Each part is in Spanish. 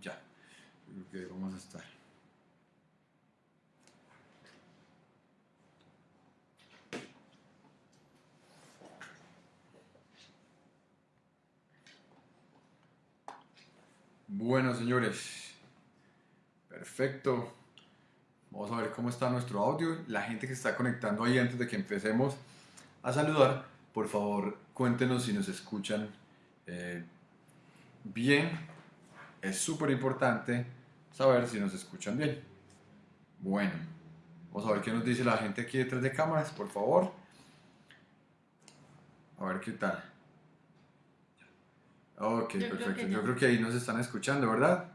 Ya, creo que vamos a estar. Bueno, señores, perfecto. Vamos a ver cómo está nuestro audio. La gente que está conectando ahí antes de que empecemos a saludar, por favor, cuéntenos si nos escuchan eh, bien. Es súper importante saber si nos escuchan bien. Bueno, vamos a ver qué nos dice la gente aquí detrás de cámaras, por favor. A ver qué tal. Ok, Yo perfecto. Yo creo que ahí nos están escuchando, ¿verdad?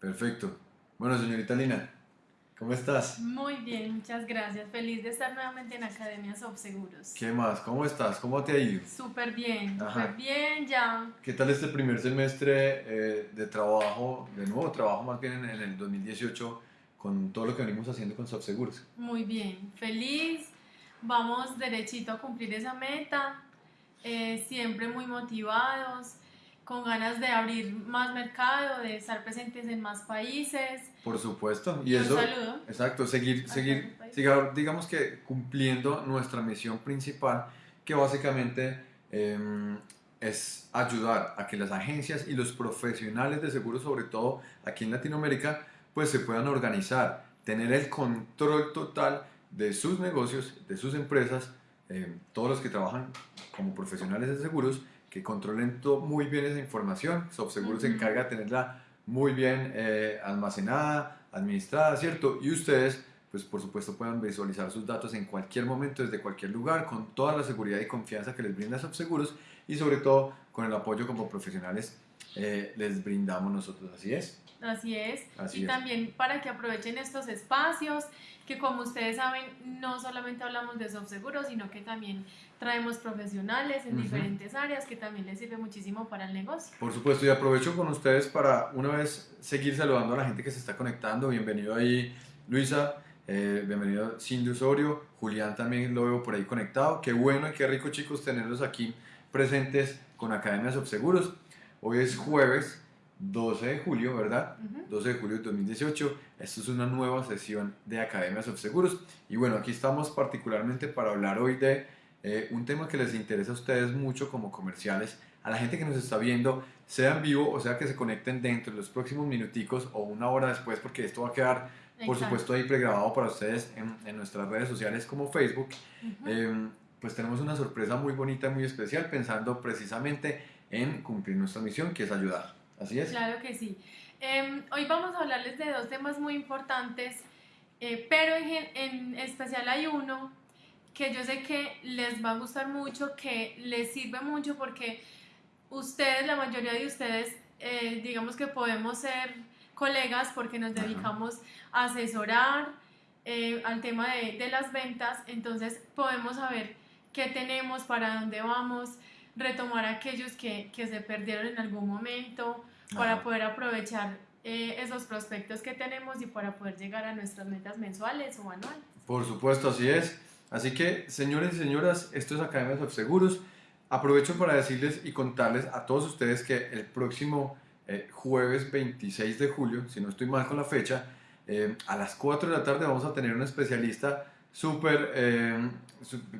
Perfecto. Bueno, señorita Lina, ¿cómo estás? Muy bien, muchas gracias. Feliz de estar nuevamente en Academia Seguros. ¿Qué más? ¿Cómo estás? ¿Cómo te ha ido? Súper bien, súper bien ya. ¿Qué tal este primer semestre eh, de trabajo, de nuevo trabajo más bien en, en el 2018, con todo lo que venimos haciendo con Subseguros? Muy bien, feliz. Vamos derechito a cumplir esa meta. eh, siempre muy motivados, con ganas de abrir más mercado, de estar presentes en más países. Por supuesto. Y Un eso, saludo. exacto, seguir, seguir, siga- digamos que cumpliendo nuestra misión principal, que básicamente em, es ayudar a que las agencias y los profesionales de seguros, sobre todo aquí en Latinoamérica, pues se puedan organizar, tener el control total de sus negocios, de sus empresas, em, todos los que trabajan como profesionales de seguros, que controlen to- muy bien esa información. Subseguros se encarga de tenerla muy bien eh, almacenada, administrada, ¿cierto? Y ustedes, pues por supuesto, puedan visualizar sus datos en cualquier momento, desde cualquier lugar, con toda la seguridad y confianza que les brinda Subseguros y sobre todo con el apoyo como profesionales eh, les brindamos nosotros. Así es. Así es. Así y es. también para que aprovechen estos espacios, que como ustedes saben, no solamente hablamos de seguros, sino que también traemos profesionales en Ujú. diferentes áreas que también les sirve muchísimo para el negocio. Por supuesto, y aprovecho con ustedes para una vez seguir saludando a la gente que se está conectando. Bienvenido ahí, Luisa. eh, bienvenido, Cindy Osorio. Julián también lo veo por ahí conectado. Qué bueno y qué rico, chicos, tenerlos aquí presentes con Academia Subseguros. Hoy es jueves 12 de julio, ¿verdad? Ujú. 12 de julio de 2018. Esto es una nueva sesión de Academia Subseguros. Y bueno, aquí estamos particularmente para hablar hoy de eh, un tema que les interesa a ustedes mucho como comerciales, a la gente que nos está viendo, sea en vivo o sea que se conecten dentro de los próximos minuticos o una hora después, porque esto va a quedar, por supuesto, ahí pregrabado para ustedes en, en nuestras redes sociales como Facebook. Eh, pues tenemos una sorpresa muy bonita, muy especial, pensando precisamente en cumplir nuestra misión, que es ayudar. Así es. Claro que sí. Em, hoy vamos a hablarles de dos temas muy importantes, eh, pero en, en especial hay uno que yo sé que les va a gustar mucho, que les sirve mucho porque ustedes, la mayoría de ustedes, eh, digamos que podemos ser colegas porque nos dedicamos a asesorar eh, al tema de, de las ventas, entonces podemos saber qué tenemos, para dónde vamos, retomar aquellos que, que se perdieron en algún momento, para Ajá. poder aprovechar eh, esos prospectos que tenemos y para poder llegar a nuestras metas mensuales o anuales. Por supuesto, así es. Así que, señores y señoras, esto es Academia de Seguros. Aprovecho para decirles y contarles a todos ustedes que el próximo eh, jueves 26 de julio, si no estoy mal con la fecha, eh, a las 4 de la tarde vamos a tener un especialista súper, eh,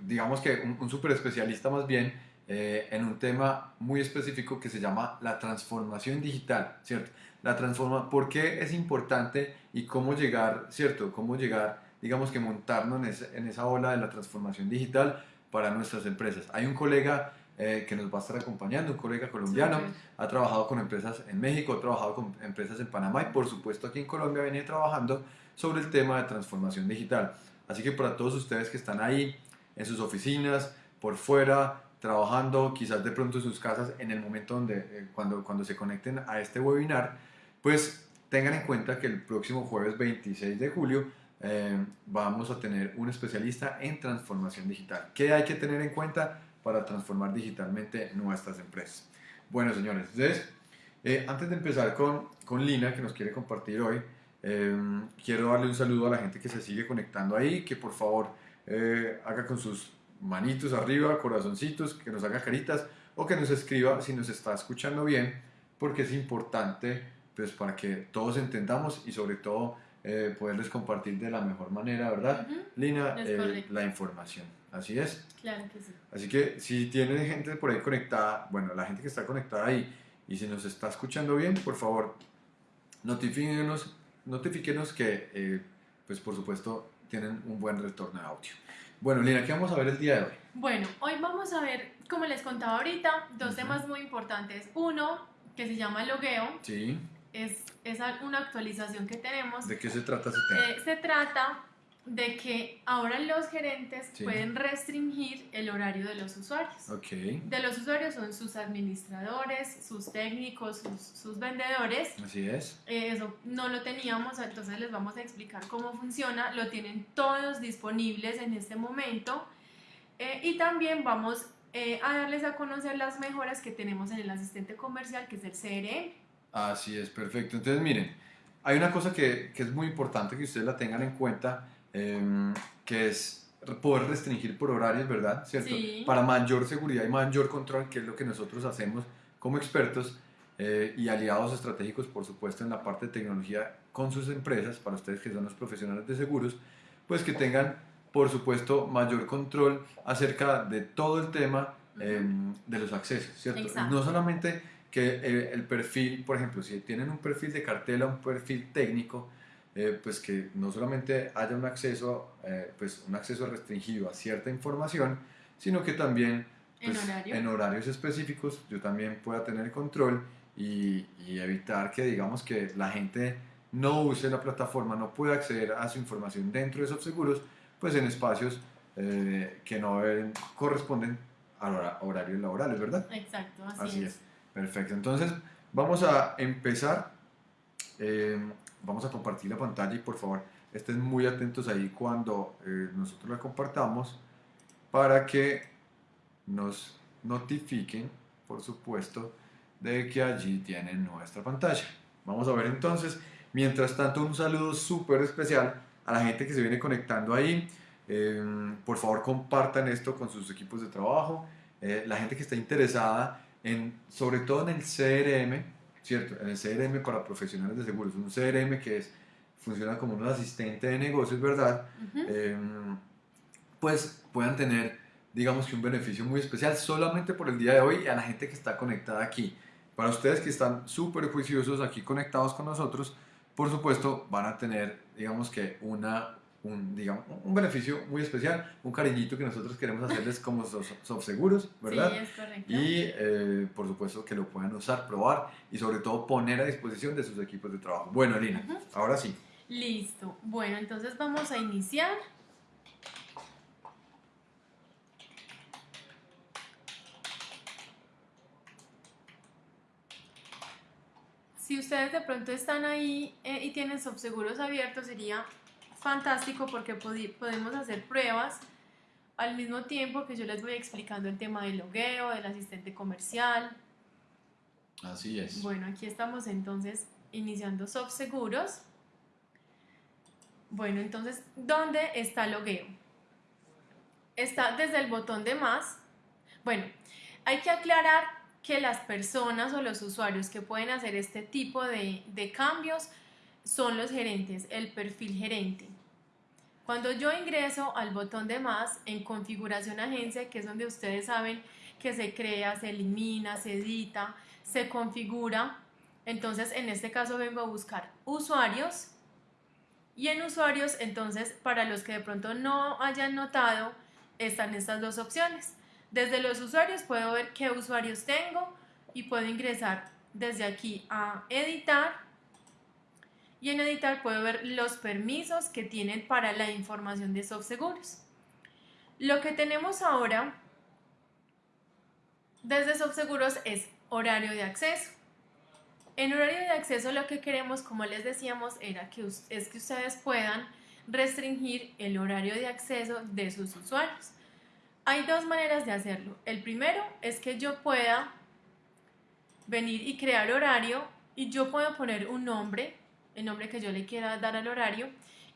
digamos que un, un súper especialista más bien, eh, en un tema muy específico que se llama la transformación digital, ¿cierto? La transforma, ¿por qué es importante y cómo llegar, ¿cierto? Cómo llegar, digamos que montarnos en, ese- en esa ola de la transformación digital para nuestras empresas. Hay un colega eh, que nos va a estar acompañando, un colega colombiano, Súper. ha trabajado con empresas en México, ha trabajado con empresas en Panamá y por supuesto aquí en Colombia viene trabajando sobre el tema de transformación digital. Así que para todos ustedes que están ahí en sus oficinas, por fuera, trabajando, quizás de pronto en sus casas, en el momento donde, eh, cuando, cuando se conecten a este webinar, pues tengan en cuenta que el próximo jueves 26 de julio eh, vamos a tener un especialista en transformación digital. ¿Qué hay que tener en cuenta para transformar digitalmente nuestras empresas? Bueno, señores, entonces, eh, antes de empezar con, con Lina, que nos quiere compartir hoy, eh, quiero darle un saludo a la gente que se sigue conectando ahí, que por favor haga con sus manitos arriba, corazoncitos, que nos haga caritas o que nos escriba si nos está escuchando bien, porque es importante pues para que todos entendamos y sobre todo eh, poderles compartir de la mejor manera, ¿verdad? Ujú, Lina, eh, la información. Así es. Claro que sí. Así que si tiene gente por ahí conectada, bueno, la gente que está conectada ahí y si nos está escuchando bien, por favor, notifíquenos, notifíquenos que, eh, pues por supuesto, tienen un buen retorno de audio. Bueno, Lina, ¿qué vamos a ver el día de hoy? Bueno, hoy vamos a ver, como les contaba ahorita, dos Ujú. temas muy importantes. Uno, que se llama logueo, Sí, es, es una actualización que tenemos. ¿de qué se trata ese tema? Eh, se trata de que ahora los gerentes Sí. pueden restringir el horario de los usuarios. ok, De los usuarios son sus administradores, sus técnicos, sus, sus vendedores. así es. Eh, eso no lo teníamos, entonces les vamos a explicar cómo funciona. Lo tienen todos disponibles en este momento. Eh, y también vamos eh, a darles a conocer las mejoras que tenemos en el asistente comercial, que es el CRM. Así es, perfecto. Entonces, miren, hay una cosa que, que es muy importante que ustedes la tengan en cuenta, em, que es poder restringir por horarios, ¿verdad? ¿Cierto? Sí. Para mayor seguridad y mayor control, que es lo que nosotros hacemos como expertos eh, y aliados estratégicos, por supuesto, en la parte de tecnología con sus empresas, para ustedes que son los profesionales de seguros, pues que tengan, por supuesto, mayor control acerca de todo el tema em, de los accesos, ¿cierto? Exacto. No solamente que eh, el perfil, por ejemplo, si tienen un perfil de cartela, un perfil técnico, eh, pues que no solamente haya un acceso, eh, pues un acceso restringido a cierta información, sino que también En pues, horario. en horarios específicos yo también pueda tener control y, y evitar que digamos que la gente no use la plataforma, no pueda acceder a su información dentro de esos seguros, pues en espacios eh, que no corresponden a hora- horarios laborales, ¿verdad? Exacto, así, Así es. es. Perfecto. Entonces, vamos a empezar. Vamos a compartir la pantalla y por favor estén muy atentos ahí cuando eh, nosotros la compartamos para que nos notifiquen, por supuesto, de que allí tienen nuestra pantalla. Vamos a ver entonces. Mientras tanto, un saludo súper especial a la gente que se viene conectando ahí. Eh, por favor, compartan esto con sus equipos de trabajo. Eh, la gente que está interesada en, sobre todo en el CRM, ¿cierto? En el CRM para profesionales de seguros. Un CRM que es, funciona como un asistente de negocios, ¿verdad? Eh, pues puedan tener, digamos que un beneficio muy especial solamente por el día de hoy y a la gente que está conectada aquí. Para ustedes que están súper juiciosos aquí conectados con nosotros, por supuesto van a tener, digamos que una, un, digamos, un beneficio muy especial, un cariñito que nosotros queremos hacerles como Seguros, ¿verdad? Sí, es correcto. Y eh, por supuesto que lo puedan usar, probar y sobre todo poner a disposición de sus equipos de trabajo. Bueno, Lina, ahora sí. Listo. Bueno, entonces vamos a iniciar. Si ustedes de pronto están ahí eh, y tienen subseguros abiertos, sería fantástico porque podemos hacer pruebas al mismo tiempo que yo les voy explicando el tema del logueo, del asistente comercial. Así es. Bueno, aquí estamos entonces iniciando Seguros. Bueno, entonces, ¿dónde está logueo? Está desde el botón de más. Bueno, hay que aclarar que las personas o los usuarios que pueden hacer este tipo de, de cambios son los gerentes, el perfil gerente. Cuando yo ingreso al botón de más en configuración agencia, que es donde ustedes saben que se crea, se elimina, se edita, se configura, entonces en este caso vengo a buscar usuarios y en usuarios entonces para los que de pronto no hayan notado están estas dos opciones. Desde los usuarios puedo ver qué usuarios tengo y puedo ingresar desde aquí a editar y en editar puedo ver los permisos que tienen para la información de SoftSeguros. Lo que tenemos ahora desde SoftSeguros es horario de acceso. En horario de acceso lo que queremos, como les decíamos, era que es que ustedes puedan restringir el horario de acceso de sus usuarios. Hay dos maneras de hacerlo. El primero es que yo pueda venir y crear horario y yo puedo poner un nombre, el nombre que yo le quiera dar al horario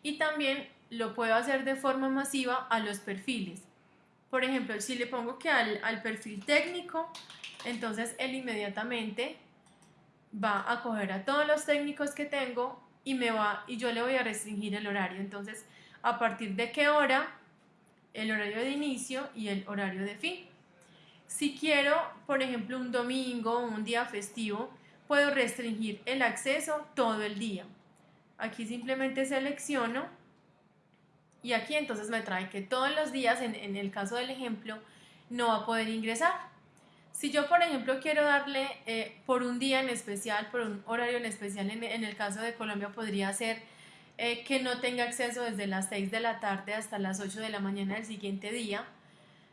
y también lo puedo hacer de forma masiva a los perfiles. Por ejemplo, si le pongo que al, al perfil técnico, entonces él inmediatamente va a coger a todos los técnicos que tengo y me va y yo le voy a restringir el horario. Entonces, a partir de qué hora, el horario de inicio y el horario de fin. Si quiero, por ejemplo, un domingo o un día festivo, puedo restringir el acceso todo el día. Aquí simplemente selecciono y aquí entonces me trae que todos los días, en, el caso del ejemplo, no va a poder ingresar. Si yo, por ejemplo, quiero darle eh, por un día en especial, por un horario en especial, en, el caso de Colombia podría ser eh, que no tenga acceso desde las 6 de la tarde hasta las 8 de la mañana del siguiente día.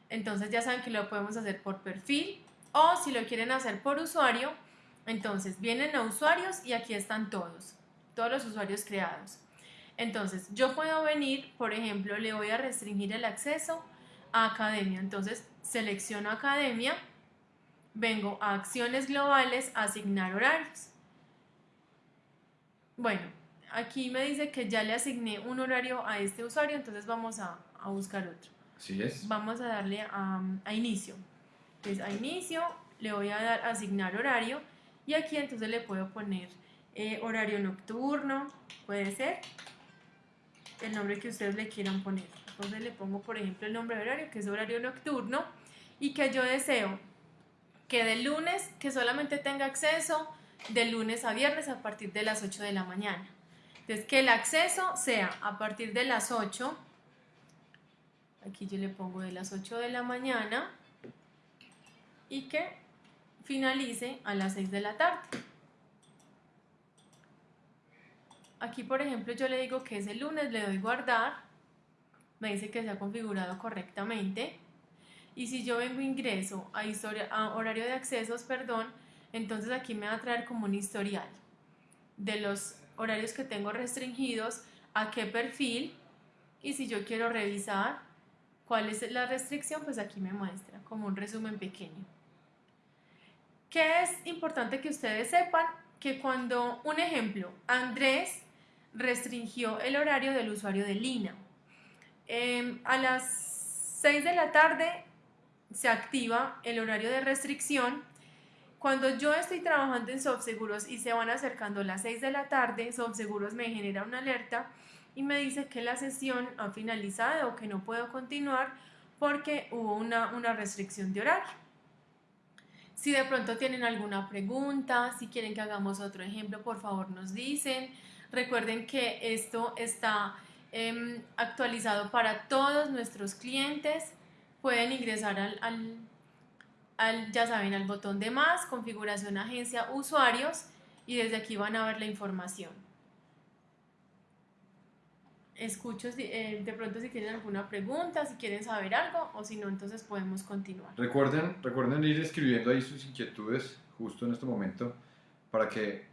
Entonces ya saben que lo podemos hacer por perfil o si lo quieren hacer por usuario, entonces vienen a usuarios y aquí están todos, todos los usuarios creados. Entonces yo puedo venir, por ejemplo, le voy a restringir el acceso a academia. Entonces selecciono academia, vengo a acciones globales, asignar horarios. Bueno, aquí me dice que ya le asigné un horario a este usuario, entonces vamos a, buscar otro. Así es. Vamos a darle a, inicio. Entonces a inicio le voy a dar a asignar horario y aquí entonces le puedo poner eh, horario nocturno, puede ser el nombre que ustedes le quieran poner. Entonces le pongo, por ejemplo, el nombre de horario, que es horario nocturno, y que yo deseo que de lunes, que solamente tenga acceso de lunes a viernes a partir de las 8 de la mañana. Entonces, que el acceso sea a partir de las 8, aquí yo le pongo de las 8 de la mañana, y que finalice a las 6 de la tarde. Aquí, por ejemplo, yo le digo que es el lunes, le doy guardar, me dice que se ha configurado correctamente. Y si yo vengo ingreso a, historia, a horario de accesos, perdón, entonces aquí me va a traer como un historial de los horarios que tengo restringidos, a qué perfil, y si yo quiero revisar cuál es la restricción, pues aquí me muestra como un resumen pequeño. ¿Qué es importante que ustedes sepan? Que cuando, un ejemplo, Andrés restringió el horario del usuario de Lina. Em, a las 6 de la tarde se activa el horario de restricción. Cuando yo estoy trabajando en SoftSeguros y se van acercando las 6 de la tarde, SoftSeguros me genera una alerta y me dice que la sesión ha finalizado o que no puedo continuar porque hubo una, una restricción de horario. Si de pronto tienen alguna pregunta, si quieren que hagamos otro ejemplo, por favor nos dicen. Recuerden que esto está em, actualizado para todos nuestros clientes. Pueden ingresar al, al, ya saben, al botón de más, configuración agencia usuarios y desde aquí van a ver la información. Escucho eh, de pronto si tienen alguna pregunta, si quieren saber algo o si no, entonces podemos continuar. Recuerden, recuerden ir escribiendo ahí sus inquietudes justo en este momento para que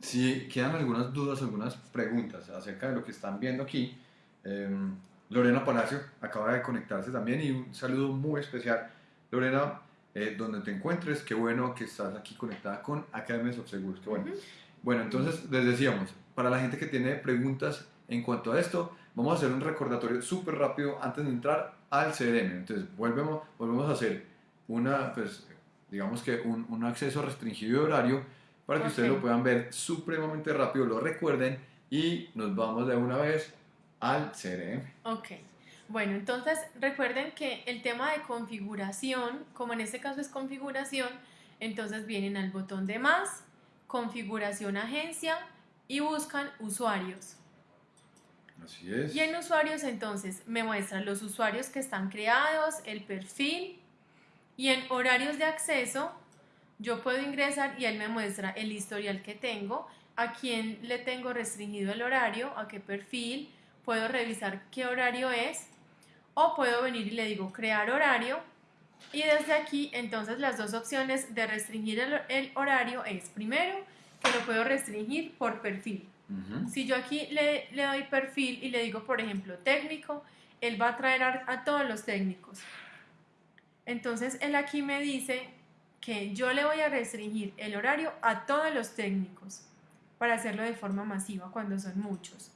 si quedan algunas dudas, algunas preguntas acerca de lo que están viendo aquí, em, Lorena Palacio acaba de conectarse también y un saludo muy especial. Lorena, eh, donde te encuentres, qué bueno que estás aquí conectada con Academy of Seguros, qué bueno. Bueno, entonces les decíamos, para la gente que tiene preguntas en cuanto a esto, vamos a hacer un recordatorio súper rápido antes de entrar al CRM. Entonces, volvemos, volvemos a hacer una, pues, digamos que un, un acceso restringido de horario para que ustedes lo puedan ver supremamente rápido, lo recuerden y nos vamos de una vez al CRM. Ok. Bueno, entonces recuerden que el tema de configuración, como en este caso es configuración, entonces vienen al botón de más, configuración agencia y buscan usuarios. Y en usuarios entonces me muestran los usuarios que están creados, el perfil y en horarios de acceso yo puedo ingresar y él me muestra el historial que tengo, a quién le tengo restringido el horario, a qué perfil, puedo revisar qué horario es o puedo venir y le digo crear horario y desde aquí entonces las dos opciones de restringir el, horario es primero que lo puedo restringir por perfil. Si yo aquí le, le, doy perfil y le digo por ejemplo técnico, él va a traer a todos los técnicos. Entonces él aquí me dice que yo le voy a restringir el horario a todos los técnicos para hacerlo de forma masiva cuando son muchos.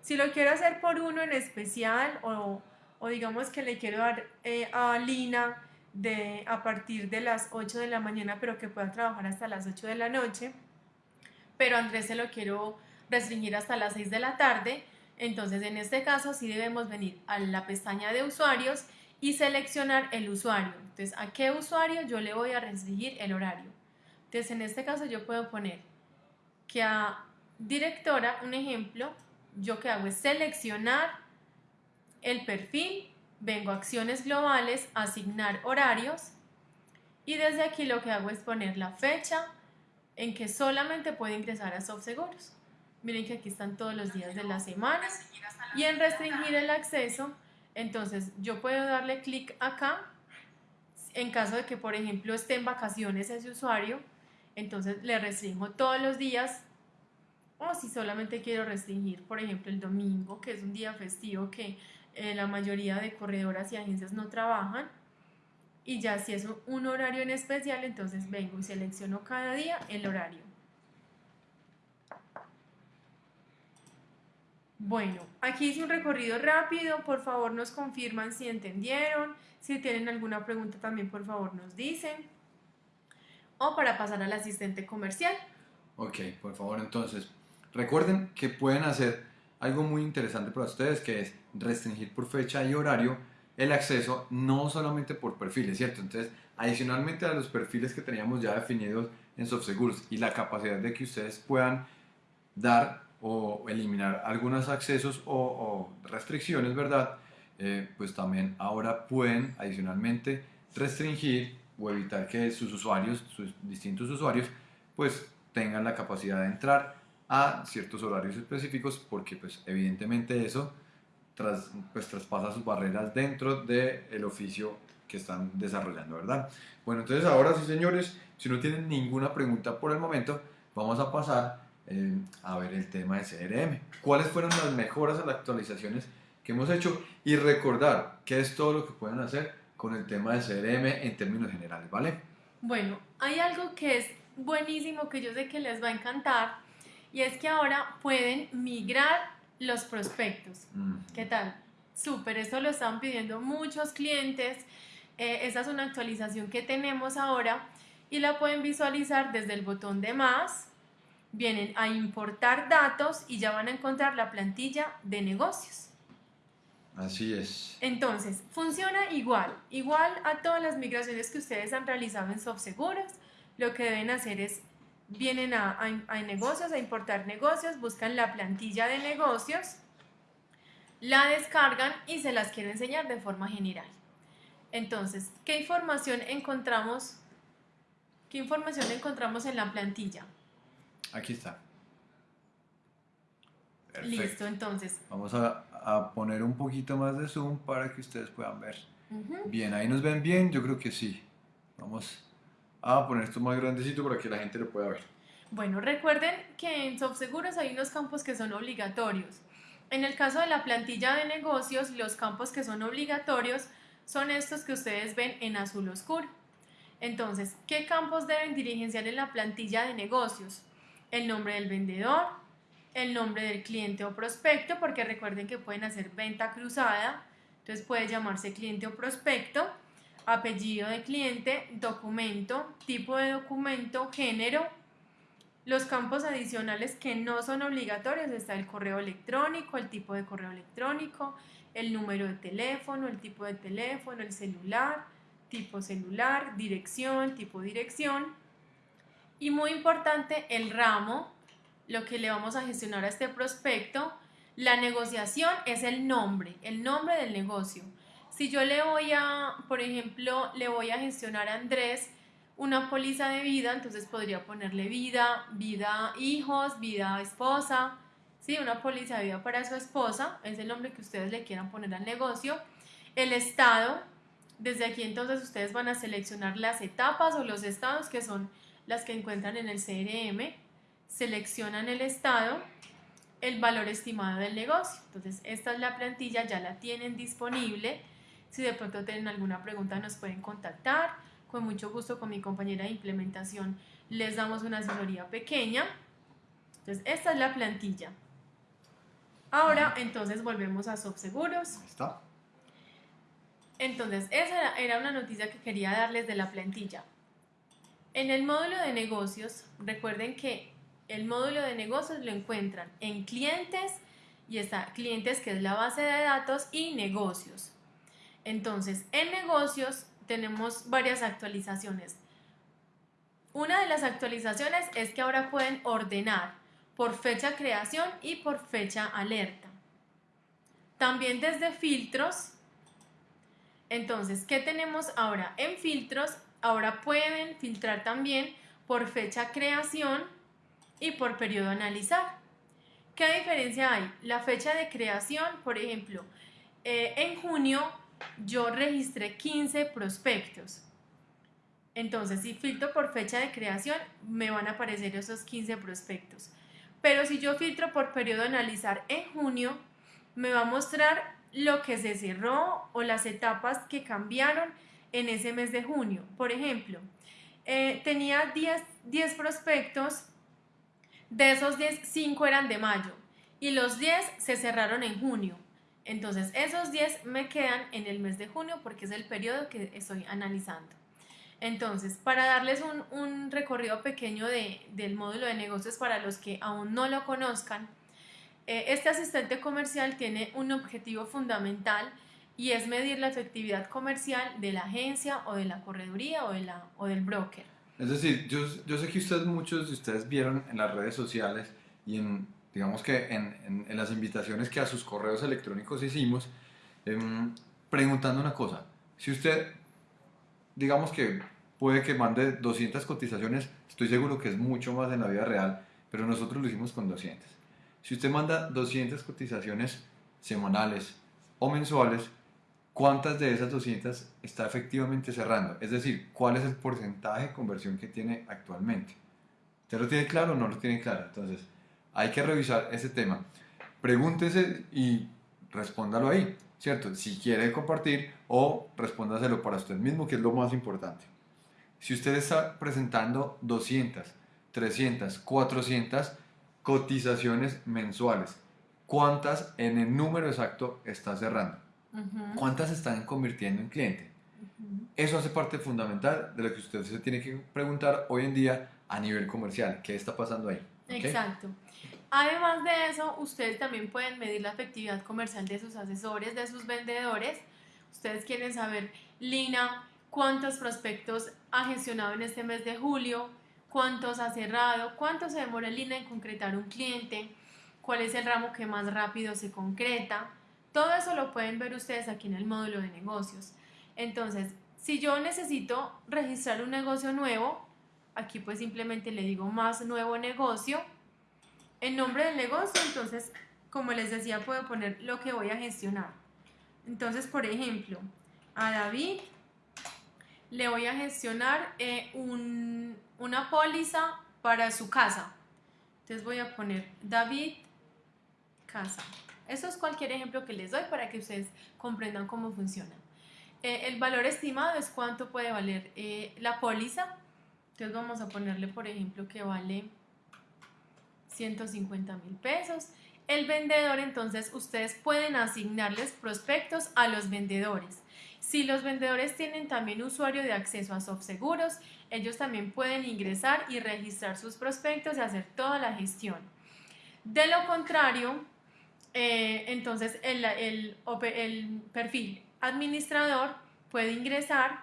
Si lo quiero hacer por uno en especial o, o digamos que le quiero dar eh, a Lina de, a partir de las 8 de la mañana pero que pueda trabajar hasta las 8 de la noche, pero Andrés se lo quiero restringir hasta las 6 de la tarde. Entonces, en este caso, sí debemos venir a la pestaña de usuarios y seleccionar el usuario. Entonces, ¿a qué usuario yo le voy a restringir el horario? Entonces, en este caso yo puedo poner que a directora, un ejemplo, yo que hago es seleccionar el perfil, vengo a acciones globales, asignar horarios y desde aquí lo que hago es poner la fecha en que solamente puede ingresar a SoftSeguros. Miren que aquí están todos los días de la semana y en restringir el acceso entonces, yo puedo darle clic acá en caso de que, por ejemplo, esté en vacaciones ese usuario, entonces le restringo todos los días o si solamente quiero restringir, por ejemplo, el domingo, que es un día festivo que eh, la mayoría de corredoras y agencias no trabajan, y ya si es un horario en especial, entonces vengo y selecciono cada día el horario. Bueno, aquí hice un recorrido rápido, por favor nos confirman si entendieron, si tienen alguna pregunta también por favor nos dicen. O para pasar al asistente comercial. Ok, por favor entonces, recuerden que pueden hacer algo muy interesante para ustedes que es restringir por fecha y horario el acceso no solamente por perfiles, ¿cierto? Entonces, adicionalmente a los perfiles que teníamos ya definidos en SoftSeguros y la capacidad de que ustedes puedan dar o eliminar algunos accesos o, restricciones, ¿verdad? Eh, pues también ahora pueden adicionalmente restringir o evitar que sus usuarios, sus distintos usuarios, pues tengan la capacidad de entrar a ciertos horarios específicos porque pues evidentemente eso tras, pues, traspasa sus barreras dentro del oficio que están desarrollando, ¿verdad? Bueno, entonces ahora sí, señores, si no tienen ninguna pregunta por el momento, vamos a pasar eh, a ver el tema de CRM. ¿Cuáles fueron las mejoras a las actualizaciones que hemos hecho? Y recordar qué es todo lo que pueden hacer con el tema de CRM en términos generales, ¿vale? Bueno, hay algo que es buenísimo que yo sé que les va a encantar y es que ahora pueden migrar los prospectos. ¿Qué tal? Súper, esto lo están pidiendo muchos clientes. Eh, esa es una actualización que tenemos ahora y la pueden visualizar desde el botón de más vienen a importar datos y ya van a encontrar la plantilla de negocios. Así es. Entonces, funciona igual, igual a todas las migraciones que ustedes han realizado en SoftSeguros. Lo que deben hacer es, vienen a, a negocios, a importar negocios, buscan la plantilla de negocios, la descargan y se las quiero enseñar de forma general. Entonces, ¿qué información encontramos? ¿Qué información encontramos en la plantilla? Aquí está. Listo, entonces. Vamos a, a, poner un poquito más de zoom para que ustedes puedan ver. Bien, ahí nos ven bien, yo creo que sí. Vamos a poner esto más grandecito para que la gente lo pueda ver. Bueno, recuerden que en SoftSeguros hay unos campos que son obligatorios. En el caso de la plantilla de negocios, los campos que son obligatorios son estos que ustedes ven en azul oscuro. Entonces, ¿qué campos deben dirigenciar en la plantilla de negocios? El nombre del vendedor, el nombre del cliente o prospecto, porque recuerden que pueden hacer venta cruzada, entonces puede llamarse cliente o prospecto, apellido de cliente, documento, tipo de documento, género. Los campos adicionales que no son obligatorios está el correo electrónico, el tipo de correo electrónico, el número de teléfono, el tipo de teléfono, el celular, tipo celular, dirección, tipo dirección y muy importante, el ramo, lo que le vamos a gestionar a este prospecto. La negociación es el nombre, el nombre del negocio. Si yo le voy a, por ejemplo, le voy a gestionar a Andrés una póliza de vida, entonces podría ponerle vida, vida hijos, vida esposa, ¿sí? Una póliza de vida para su esposa, es el nombre que ustedes le quieran poner al negocio. El estado, desde aquí entonces ustedes van a seleccionar las etapas o los estados que son las que encuentran en el CRM, seleccionan el estado, el valor estimado del negocio. Entonces, esta es la plantilla, ya la tienen disponible. Si de pronto tienen alguna pregunta, nos pueden contactar. Con mucho gusto, con mi compañera de implementación, les damos una asesoría pequeña. Entonces, esta es la plantilla. Ahora, entonces, volvemos a SoftSeguros. Está. Entonces, esa era una noticia que quería darles de la plantilla. En el módulo de negocios, recuerden que el módulo de negocios lo encuentran en clientes y está clientes que es la base de datos y negocios. Entonces, en negocios tenemos varias actualizaciones. Una de las actualizaciones es que ahora pueden ordenar por fecha creación y por fecha alerta. También desde filtros. Entonces, ¿qué tenemos ahora? En filtros, ahora pueden filtrar también por fecha creación y por periodo analizar. ¿Qué diferencia hay? La fecha de creación, por ejemplo, eh, en junio yo registré 15 prospectos. Entonces, si filtro por fecha de creación, me van a aparecer esos 15 prospectos. Pero si yo filtro por periodo analizar en junio, me va a mostrar lo que se cerró o las etapas que cambiaron en ese mes de junio. Por ejemplo, eh, tenía 10, 10 prospectos, de esos 10, 5 eran de mayo y los 10 se cerraron en junio. Entonces, esos 10 me quedan en el mes de junio porque es el periodo que estoy analizando. Entonces, para darles un, recorrido pequeño del módulo de negocios para los que aún no lo conozcan, eh, este asistente comercial tiene un objetivo fundamental y es medir la efectividad comercial de la agencia o de la correduría o, de la, o del broker. Es decir, yo, yo sé que ustedes, muchos de ustedes vieron en las redes sociales y en, digamos que en, en, las invitaciones que a sus correos electrónicos hicimos, em, preguntando una cosa. Si usted, digamos que puede que mande 200 cotizaciones, estoy seguro que es mucho más en la vida real, pero nosotros lo hicimos con 200. Si usted manda 200 cotizaciones semanales o mensuales, ¿cuántas de esas 200 está efectivamente cerrando? Es decir, ¿cuál es el porcentaje de conversión que tiene actualmente? ¿Usted lo tiene claro o no lo tiene claro? Entonces, hay que revisar ese tema. Pregúntese y respóndalo ahí, ¿cierto? Si quiere compartir o respóndaselo para usted mismo, que es lo más importante. Si usted está presentando 200, 300, 400 cotizaciones mensuales, ¿cuántas en el número exacto está cerrando? ¿Cuántas están convirtiendo en cliente? Eso hace parte fundamental de lo que usted se tiene que preguntar hoy en día a nivel comercial. ¿Qué está pasando ahí? Exacto. Además de eso, ustedes también pueden medir la efectividad comercial de sus asesores, de sus vendedores. Ustedes quieren saber, Lina, cuántos prospectos ha gestionado en este mes de julio, cuántos ha cerrado, cuánto se demora Lina en concretar un cliente, cuál es el ramo que más rápido se concreta. Todo eso lo pueden ver ustedes aquí en el módulo de negocios. Entonces, si yo necesito registrar un negocio nuevo, aquí pues simplemente le digo más nuevo negocio el nombre del negocio, entonces, como les decía, puedo poner lo que voy a gestionar. Entonces, por ejemplo, a David le voy a gestionar eh, una póliza para su casa. Entonces voy a poner David casa. Eso es cualquier ejemplo que les doy para que ustedes comprendan cómo funciona. Eh, el valor estimado es cuánto puede valer eh, la póliza. Entonces vamos a ponerle, por ejemplo, que vale 150 mil pesos. El vendedor, entonces, ustedes pueden asignarles prospectos a los vendedores. Si los vendedores tienen también usuario de acceso a SoftSeguros, ellos también pueden ingresar y registrar sus prospectos y hacer toda la gestión. De lo contrario, eh, entonces el, el, el perfil administrador puede ingresar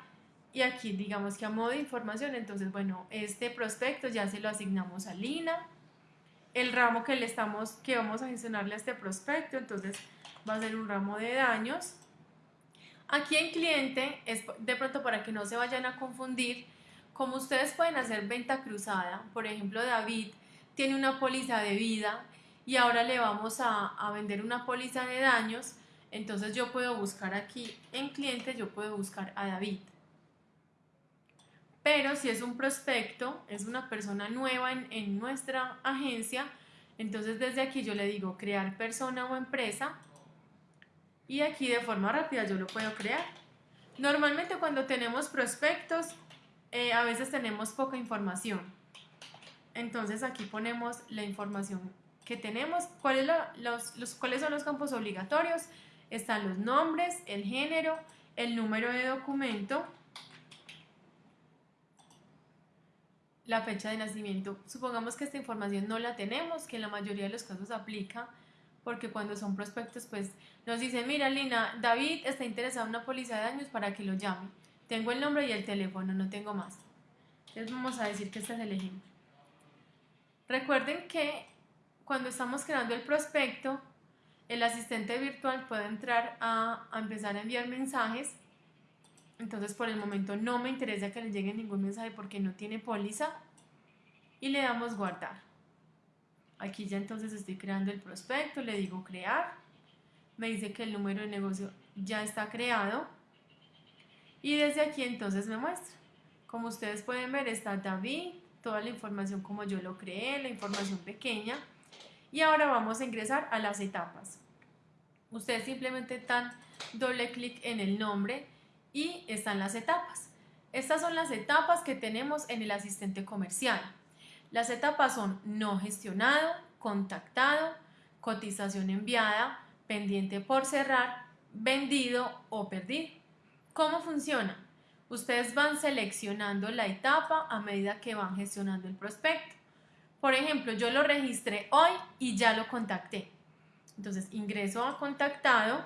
y aquí digamos que a modo de información, entonces bueno, este prospecto ya se lo asignamos a Lina, el ramo que le estamos, que vamos a gestionarle a este prospecto, entonces va a ser un ramo de daños. Aquí en cliente, es de pronto para que no se vayan a confundir, como ustedes pueden hacer venta cruzada, por ejemplo David tiene una póliza de vida y ahora le vamos a, a vender una póliza de daños, entonces yo puedo buscar aquí en cliente, yo puedo buscar a David. Pero si es un prospecto, es una persona nueva en, nuestra agencia, entonces desde aquí yo le digo crear persona o empresa y aquí de forma rápida yo lo puedo crear. Normalmente cuando tenemos prospectos, eh, a veces tenemos poca información. Entonces aquí ponemos la información que tenemos. ¿Cuáles, los, ¿Cuáles son los campos obligatorios? Están los nombres, el género, el número de documento, la fecha de nacimiento. Supongamos que esta información no la tenemos, que en la mayoría de los casos aplica, porque cuando son prospectos, pues nos dicen, mira Lina, David está interesado en una póliza de daños para que lo llame. Tengo el nombre y el teléfono, no tengo más. Entonces vamos a decir que este es el ejemplo. Recuerden que cuando estamos creando el prospecto, el asistente virtual puede entrar a, a empezar a enviar mensajes entonces por el momento no me interesa que le llegue ningún mensaje porque no tiene póliza. Y le damos guardar. Aquí ya entonces estoy creando el prospecto, le digo crear. Me dice que el número de negocio ya está creado. Y desde aquí entonces me muestra. Como ustedes pueden ver está David, toda la información como yo lo creé, la información pequeña. Y ahora vamos a ingresar a las etapas. Ustedes simplemente dan doble clic en el nombre y están las etapas. Estas son las etapas que tenemos en el asistente comercial. Las etapas son no gestionado, contactado, cotización enviada, pendiente por cerrar, vendido o perdido. ¿Cómo funciona? Ustedes van seleccionando la etapa a medida que van gestionando el prospecto. Por ejemplo, yo lo registré hoy y ya lo contacté. Entonces ingreso a contactado.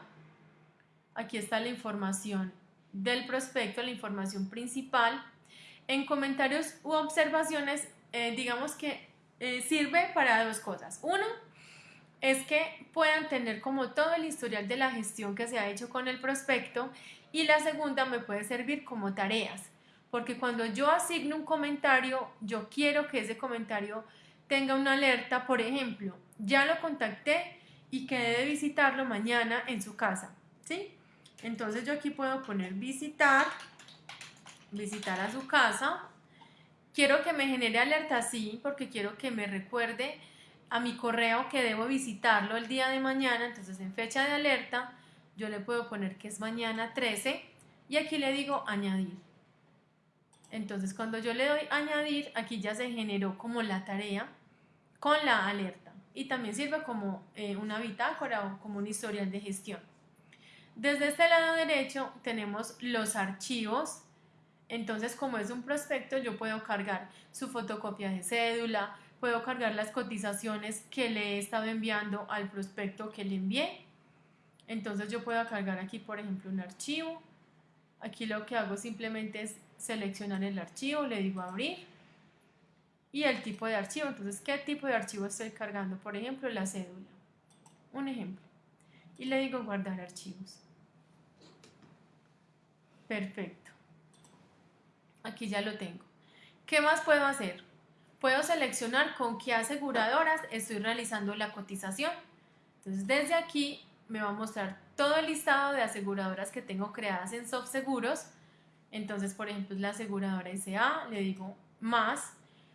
Aquí está la información del prospecto, la información principal. En comentarios u observaciones, eh, digamos que eh, sirve para dos cosas. Uno, es que puedan tener como todo el historial de la gestión que se ha hecho con el prospecto y la segunda me puede servir como tareas, porque cuando yo asigno un comentario, yo quiero que ese comentario tenga una alerta, por ejemplo, ya lo contacté y quedé de visitarlo mañana en su casa, ¿sí? Entonces yo aquí puedo poner visitar, visitar a su casa. Quiero que me genere alerta así porque quiero que me recuerde a mi correo que debo visitarlo el día de mañana. Entonces en fecha de alerta yo le puedo poner que es mañana 13 y aquí le digo añadir. Entonces cuando yo le doy añadir, aquí ya se generó como la tarea con la alerta y también sirve como eh, una bitácora o como un historial de gestión. Desde este lado derecho tenemos los archivos. Entonces, como es un prospecto, yo puedo cargar su fotocopia de cédula, puedo cargar las cotizaciones que le he estado enviando al prospecto que le envié. Entonces yo puedo cargar aquí, por ejemplo, un archivo. Aquí lo que hago simplemente es seleccionar el archivo, le digo abrir y el tipo de archivo. Entonces, ¿qué tipo de archivo estoy cargando? Por ejemplo, la cédula. Un ejemplo. Y le digo guardar archivos. Perfecto. Aquí ya lo tengo. ¿Qué más puedo hacer? Puedo seleccionar con qué aseguradoras estoy realizando la cotización. Entonces desde aquí me va a mostrar todo el listado de aseguradoras que tengo creadas en SoftSeguros. Entonces, por ejemplo, la aseguradora SA, le digo más.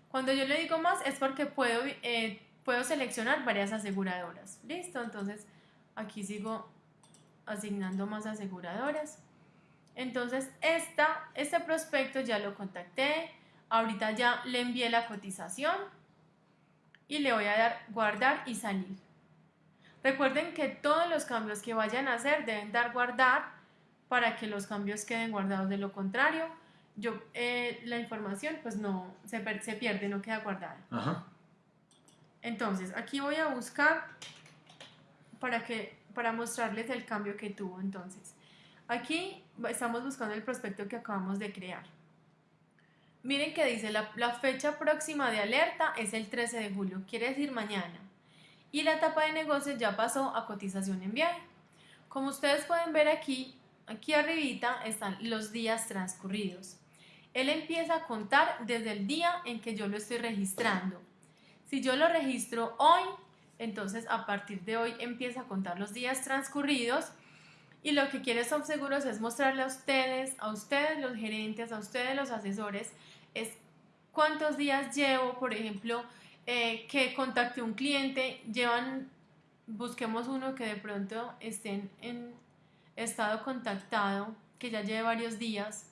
Cuando yo le digo más es porque puedo, eh, puedo seleccionar varias aseguradoras. Listo, entonces aquí sigo asignando más aseguradoras. Entonces, esta, este prospecto ya lo contacté, ahorita ya le envié la cotización y le voy a dar guardar y salir. Recuerden que todos los cambios que vayan a hacer deben dar guardar para que los cambios queden guardados. De lo contrario, yo eh, la información pues no se, se, pierde, no queda guardada. Entonces, aquí voy a buscar para, que, para mostrarles el cambio que tuvo entonces. Aquí estamos buscando el prospecto que acabamos de crear. Miren que dice la, la, fecha próxima de alerta es el 13 de julio, quiere decir mañana. Y la etapa de negocio ya pasó a cotización en viaje. Como ustedes pueden ver aquí, aquí arribita están los días transcurridos. Él empieza a contar desde el día en que yo lo estoy registrando. Si yo lo registro hoy, entonces a partir de hoy empieza a contar los días transcurridos y lo que quiere Seguros es mostrarle a ustedes, a ustedes los gerentes, a ustedes los asesores, es cuántos días llevo, por ejemplo, eh, que contacte un cliente, llevan, busquemos uno que de pronto estén en estado contactado, que ya lleve varios días.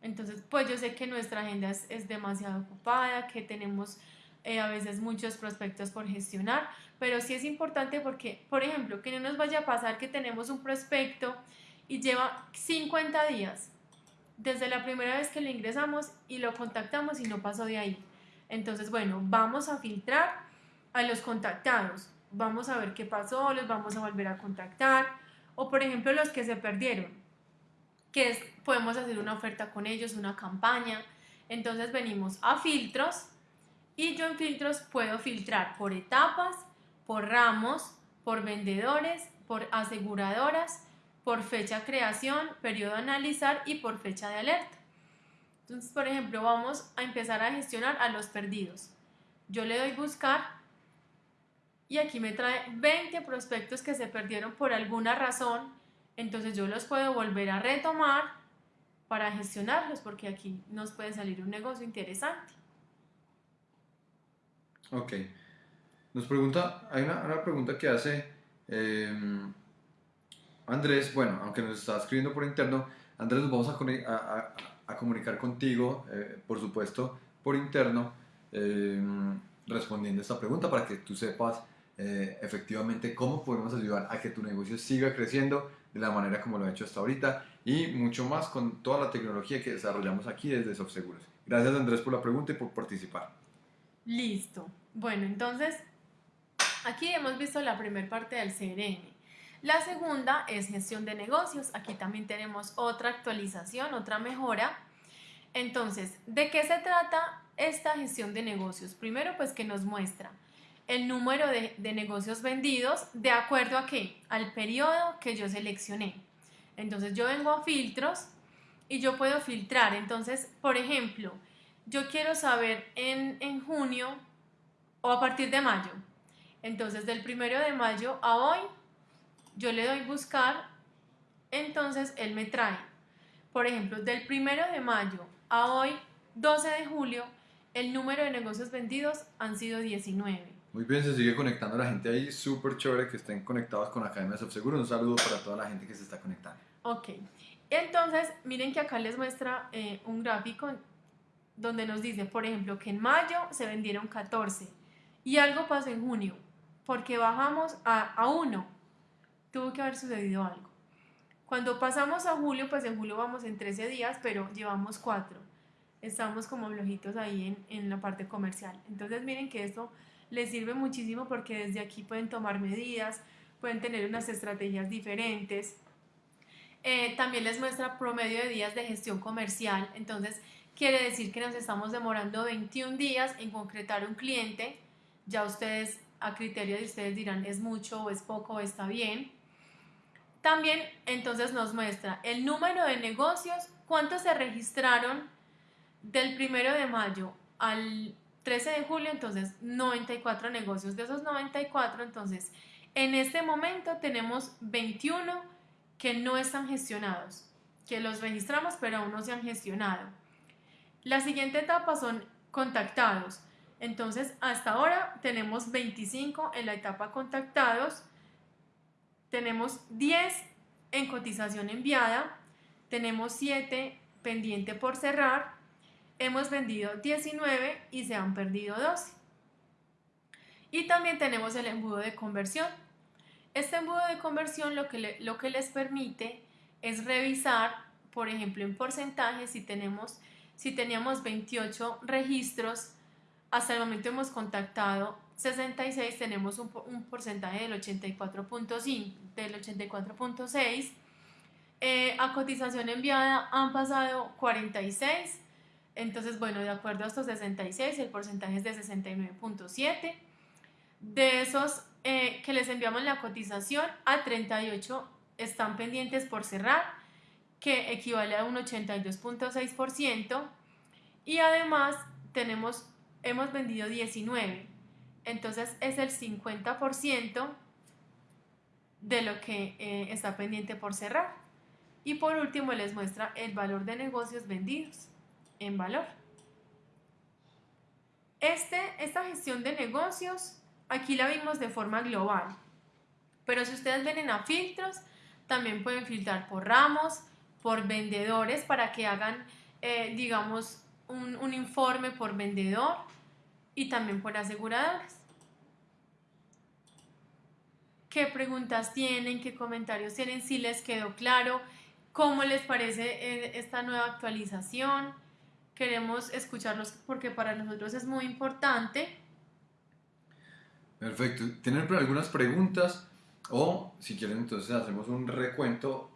Entonces, pues yo sé que nuestra agenda es, es demasiado ocupada, que tenemos eh, a veces muchos prospectos por gestionar, pero sí es importante porque, por ejemplo, que no nos vaya a pasar que tenemos un prospecto y lleva 50 días desde la primera vez que le ingresamos y lo contactamos y no pasó de ahí. Entonces, bueno, vamos a filtrar a los contactados. Vamos a ver qué pasó, los vamos a volver a contactar. O por ejemplo, los que se perdieron, que es, podemos hacer una oferta con ellos, una campaña. Entonces venimos a filtros y yo en filtros puedo filtrar por etapas, por ramos, por vendedores, por aseguradoras, por fecha creación, periodo analizar y por fecha de alerta. Entonces, por ejemplo, vamos a empezar a gestionar a los perdidos. Yo le doy buscar y aquí me trae 20 prospectos que se perdieron por alguna razón. Entonces yo los puedo volver a retomar para gestionarlos porque aquí nos puede salir un negocio interesante. Ok. Nos pregunta, hay una, pregunta que hace em, Andrés, bueno, aunque nos está escribiendo por interno, Andrés, nos vamos a, a, comunicar contigo, eh, por supuesto, por interno, em, respondiendo a esta pregunta para que tú sepas eh, efectivamente cómo podemos ayudar a que tu negocio siga creciendo de la manera como lo ha hecho hasta ahorita y mucho más con toda la tecnología que desarrollamos aquí desde SoftSeguros. Gracias Andrés por la pregunta y por participar. Listo. Bueno, entonces aquí hemos visto la primera parte del CRM. La segunda es gestión de negocios. Aquí también tenemos otra actualización, otra mejora. Entonces, ¿de qué se trata esta gestión de negocios? Primero, pues que nos muestra el número de, negocios vendidos de acuerdo a qué? Al periodo que yo seleccioné. Entonces, yo vengo a filtros y yo puedo filtrar. Entonces, por ejemplo, yo quiero saber en, en junio o a partir de mayo. Entonces, del primero de mayo a hoy, yo le doy buscar, entonces él me trae. Por ejemplo, del primero de mayo a hoy, 12 de julio, el número de negocios vendidos han sido 19. Muy bien, se sigue conectando la gente ahí, súper chévere que estén conectados con Academia Subseguro. Un saludo para toda la gente que se está conectando. Ok, entonces miren que acá les muestra eh, un gráfico donde nos dice, por ejemplo, que en mayo se vendieron 14 y algo pasó en junio, porque bajamos a, a 1, tuvo que haber sucedido algo. Cuando pasamos a julio, pues en julio vamos en 13 días, pero llevamos 4. Estamos como flojitos ahí en, en la parte comercial. Entonces miren que esto les sirve muchísimo porque desde aquí pueden tomar medidas, pueden tener unas estrategias diferentes. Eh, también les muestra promedio de días de gestión comercial. Entonces, quiere decir que nos estamos demorando 21 días en concretar un cliente. Ya ustedes, a criterio de ustedes dirán, es mucho o es poco o está bien. También entonces nos muestra el número de negocios, cuántos se registraron del primero de mayo al 13 de julio, entonces 94 negocios. De esos 94, entonces en este momento tenemos 21 que no están gestionados, que los registramos pero aún no se han gestionado. La siguiente etapa son contactados. Entonces, hasta ahora tenemos 25 en la etapa contactados, tenemos 10 en cotización enviada, tenemos 7 pendiente por cerrar, hemos vendido 19 y se han perdido 12. Y también tenemos el embudo de conversión. Este embudo de conversión lo que, lo que les permite es revisar, por ejemplo, en porcentaje, si tenemos si teníamos 28 registros, hasta el momento hemos contactado 66, tenemos un, porcentaje del 84.5, del 84.6. Eh, a cotización enviada han pasado 46. Entonces, bueno, de acuerdo a estos 66, el porcentaje es de 69.7. De esos eh, que les enviamos la cotización, a 38 están pendientes por cerrar que equivale a un 82.6% y además tenemos, hemos vendido 19, entonces es el 50% de lo que eh, está pendiente por cerrar. Y por último les muestra el valor de negocios vendidos en valor. Este, esta gestión de negocios aquí la vimos de forma global, pero si ustedes ven a filtros, también pueden filtrar por ramos, por vendedores para que hagan, eh, digamos, un, un informe por vendedor y también por aseguradores. ¿Qué preguntas tienen? ¿Qué comentarios tienen? Si les quedó claro cómo les parece eh, esta nueva actualización. Queremos escucharlos porque para nosotros es muy importante. Perfecto. ¿Tienen algunas preguntas? O si quieren, entonces hacemos un recuento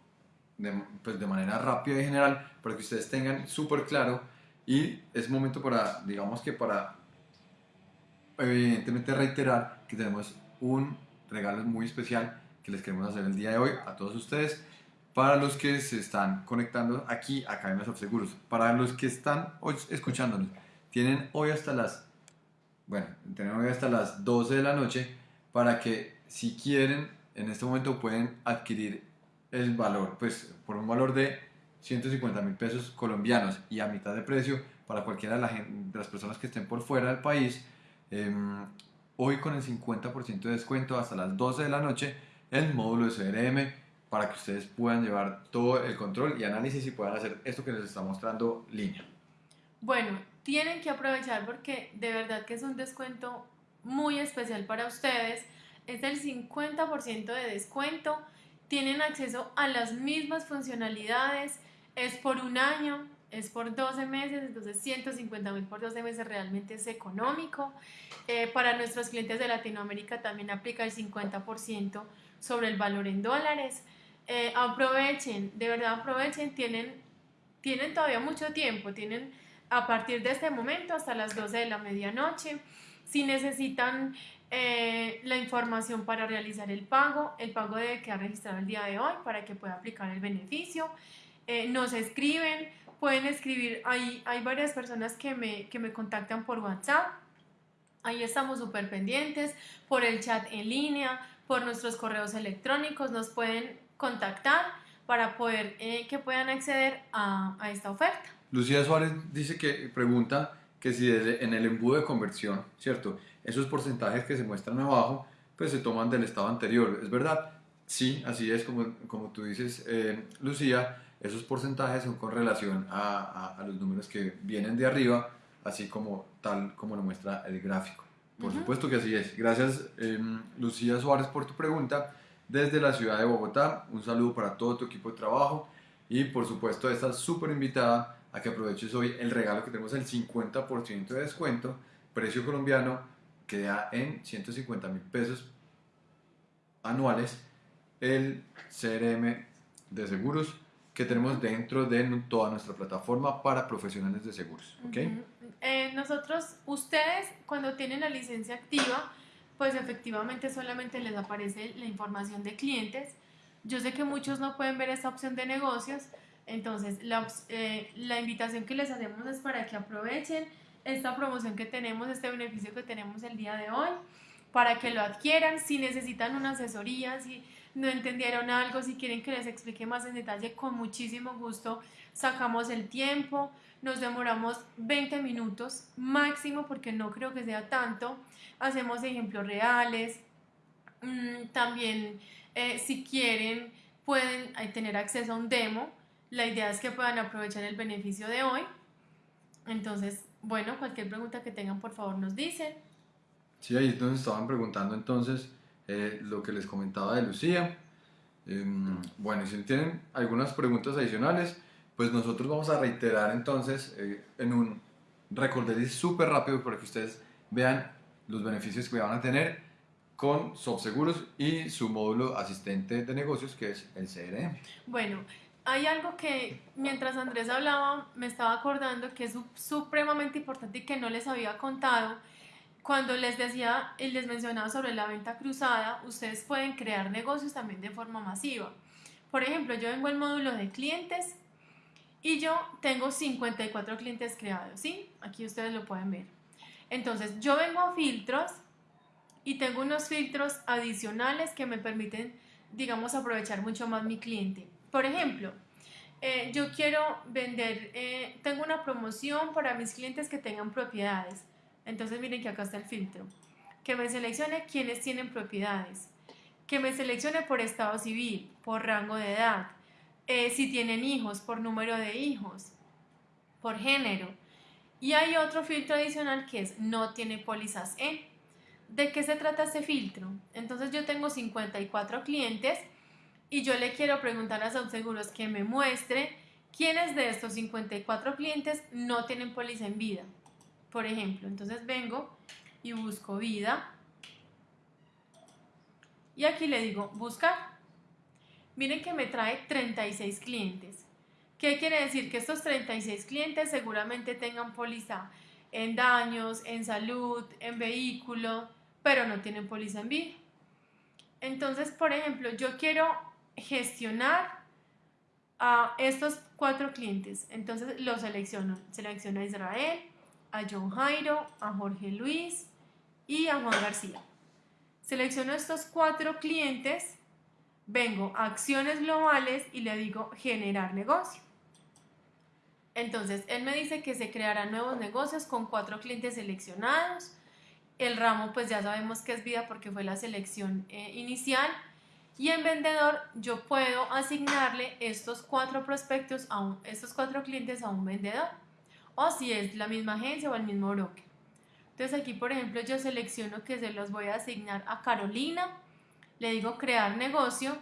de, pues, de manera rápida y general para que ustedes tengan súper claro. Y es momento para, digamos que para, evidentemente, reiterar que tenemos un regalo muy especial que les queremos hacer el día de hoy a todos ustedes. Para los que se están conectando aquí a Academias of Seguros, para los que están hoy escuchándonos, tienen hoy hasta las, bueno, tienen hoy hasta las 12 de la noche para que si quieren, en este momento pueden adquirir el valor, pues por un valor de 150 mil pesos colombianos y a mitad de precio para cualquiera de, las personas que estén por fuera del país. Em, hoy con el 50% de descuento hasta las 12 de la noche el módulo de CRM para que ustedes puedan llevar todo el control y análisis y puedan hacer esto que les está mostrando línea. Bueno, tienen que aprovechar porque de verdad que es un descuento muy especial para ustedes. Es del 50% de descuento. Tienen acceso a las mismas funcionalidades. Es por un año es por 12 meses, entonces 150 mil por 12 meses realmente es económico. Eh, para nuestros clientes de Latinoamérica también aplica el 50% sobre el valor en dólares. Eh, aprovechen, de verdad aprovechen, tienen, tienen todavía mucho tiempo, tienen a partir de este momento hasta las 12 de la medianoche. Si necesitan eh, la información para realizar el pago, el pago debe quedar registrado el día de hoy para que pueda aplicar el beneficio. nos escriben, pueden escribir, hay, hay varias personas que me, que me contactan por WhatsApp, ahí estamos súper pendientes, por el chat en línea, por nuestros correos electrónicos, nos pueden contactar para poder eh, que puedan acceder a, a, esta oferta. Lucía Suárez dice que pregunta que si en el embudo de conversión, ¿cierto? Esos porcentajes que se muestran abajo, pues se toman del estado anterior, ¿es verdad? Sí, así es como, como tú dices, eh, Lucía esos porcentajes son con relación a, a, los números que vienen de arriba, así como tal como lo muestra el gráfico. Por supuesto que así es. Gracias em, Lucía Suárez por tu pregunta. Desde la ciudad de Bogotá, un saludo para todo tu equipo de trabajo y por supuesto estás súper invitada a que aproveches hoy el regalo que tenemos el 50% de descuento, precio colombiano, que da en 150 mil pesos anuales el CRM de seguros que tenemos dentro de toda nuestra plataforma para profesionales de seguros. ¿okay? Eh, nosotros, ustedes, cuando tienen la licencia activa, pues efectivamente solamente les aparece la información de clientes. Yo sé que muchos no pueden ver esta opción de negocios, entonces la, eh, la invitación que les hacemos es para que aprovechen esta promoción que tenemos, este beneficio que tenemos el día de hoy, para que lo adquieran, si necesitan una asesoría, si no entendieron algo, si quieren que les explique más en detalle, con muchísimo gusto sacamos el tiempo, nos demoramos 20 minutos máximo porque no creo que sea tanto, hacemos ejemplos reales, mm, también eh, si quieren pueden eh, tener acceso a un demo, la idea es que puedan aprovechar el beneficio de hoy, entonces, bueno, cualquier pregunta que tengan por favor nos dicen. Sí, ahí nos estaban preguntando entonces eh, lo que les comentaba de Lucía. Em, bueno, si tienen algunas preguntas adicionales, pues nosotros vamos a reiterar entonces eh, en un recorderis súper rápido para que ustedes vean los beneficios que van a tener con SoftSeguros y su módulo asistente de negocios que es el CRM. Bueno, hay algo que mientras Andrés hablaba me estaba acordando que es supremamente importante y que no les había contado cuando les decía y les mencionaba sobre la venta cruzada, ustedes pueden crear negocios también de forma masiva. Por ejemplo, yo vengo al módulo de clientes y yo tengo 54 clientes creados, ¿sí? Aquí ustedes lo pueden ver. Entonces, yo vengo a filtros y tengo unos filtros adicionales que me permiten, digamos, aprovechar mucho más mi cliente. Por ejemplo, eh, yo quiero vender, eh, tengo una promoción para mis clientes que tengan propiedades. Entonces miren que acá está el filtro. Que me seleccione quienes tienen propiedades. Que me seleccione por estado civil, por rango de edad. Eh, si tienen hijos, por número de hijos. Por género. Y hay otro filtro adicional que es no tiene pólizas ¿De qué se trata este filtro? Entonces yo tengo 54 clientes y yo le quiero preguntar a Seguros que me muestre quiénes de estos 54 clientes no tienen póliza en vida. Por ejemplo, entonces vengo y busco vida y aquí le digo buscar. Miren que me trae 36 clientes. ¿Qué quiere decir? Que estos 36 clientes seguramente tengan póliza en daños, en salud, en vehículo, pero no tienen póliza en vida. Entonces, por ejemplo, yo quiero gestionar a estos cuatro clientes. Entonces lo selecciono. Selecciono a Israel, a John Jairo, a Jorge Luis y a Juan García. Selecciono estos cuatro clientes, vengo a acciones globales y le digo generar negocio. Entonces, él me dice que se crearán nuevos negocios con cuatro clientes seleccionados. El ramo, pues ya sabemos que es vida porque fue la selección eh, inicial. Y en vendedor, yo puedo asignarle estos cuatro prospectos, a estos cuatro clientes a un vendedor. O si es la misma agencia o el mismo broker. Entonces aquí, por ejemplo, yo selecciono que se los voy a asignar a Carolina, le digo crear negocio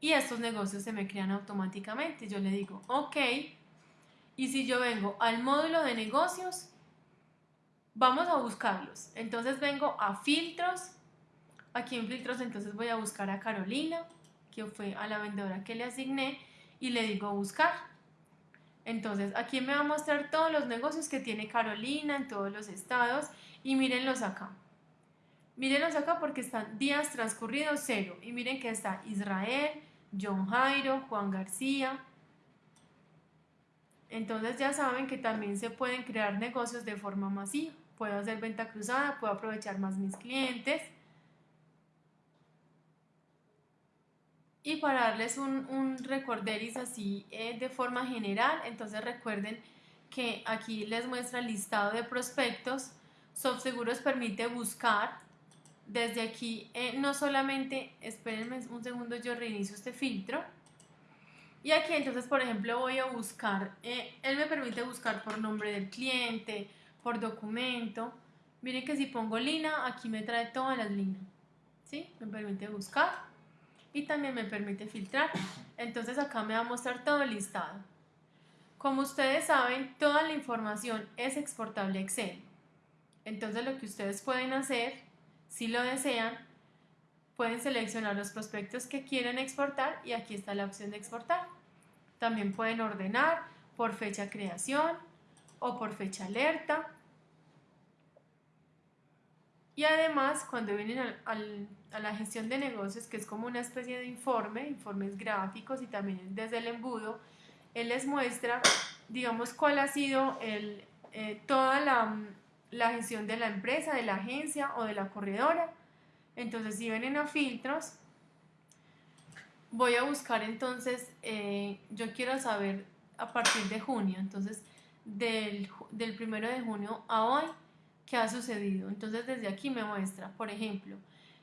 y estos negocios se me crean automáticamente. Yo le digo ok y si yo vengo al módulo de negocios, vamos a buscarlos. Entonces vengo a filtros, aquí en filtros entonces voy a buscar a Carolina, que fue a la vendedora que le asigné y le digo buscar. Entonces aquí me va a mostrar todos los negocios que tiene Carolina en todos los estados y mírenlos acá. Mírenlos acá porque están días transcurridos cero. Y miren que está Israel, John Jairo, Juan García. Entonces ya saben que también se pueden crear negocios de forma masiva. Puedo hacer venta cruzada, puedo aprovechar más mis clientes. Y para darles un, un recorderis así eh, de forma general, entonces recuerden que aquí les muestra el listado de prospectos SoftSeguros permite buscar desde aquí, eh, no solamente, espérenme un segundo, yo reinicio este filtro. Y aquí entonces, por ejemplo, voy a buscar, eh, él me permite buscar por nombre del cliente, por documento. Miren que si pongo Lina, aquí me trae todas las líneas. ¿Sí? Me permite buscar y también me permite filtrar. Entonces acá me va a mostrar todo el listado. Como ustedes saben, toda la información es exportable a Excel. Entonces lo que ustedes pueden hacer, si lo desean, pueden seleccionar los prospectos que quieren exportar y aquí está la opción de exportar. También pueden ordenar por fecha creación o por fecha alerta. Y además, cuando vienen a la gestión de negocios, que es como una especie de informe, informes gráficos y también desde el embudo, él les muestra, digamos, cuál ha sido el, eh, toda la la gestión de la empresa, de la agencia o de la corredora. Entonces, si vienen a filtros, voy a buscar entonces, eh, yo quiero saber a partir de junio, entonces del, del primero de junio a hoy, ¿qué ha sucedido? Entonces, desde aquí me muestra, por ejemplo,